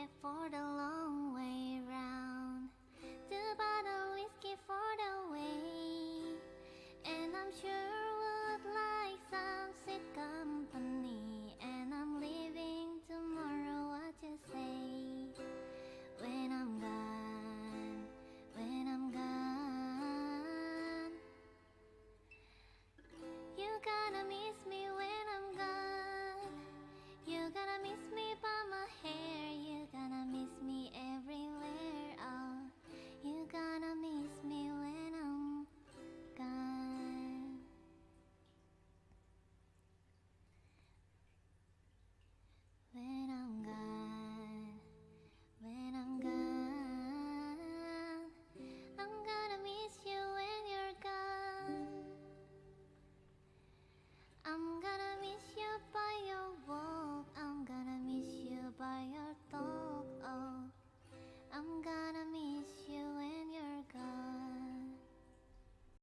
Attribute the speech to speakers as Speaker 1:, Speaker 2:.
Speaker 1: ticket for the long way round. Two bottle whiskey for the way. And I'm sure would like some sweet company. And I'm leaving tomorrow, what you say? When I'm gone, when I'm gone. You gotta meet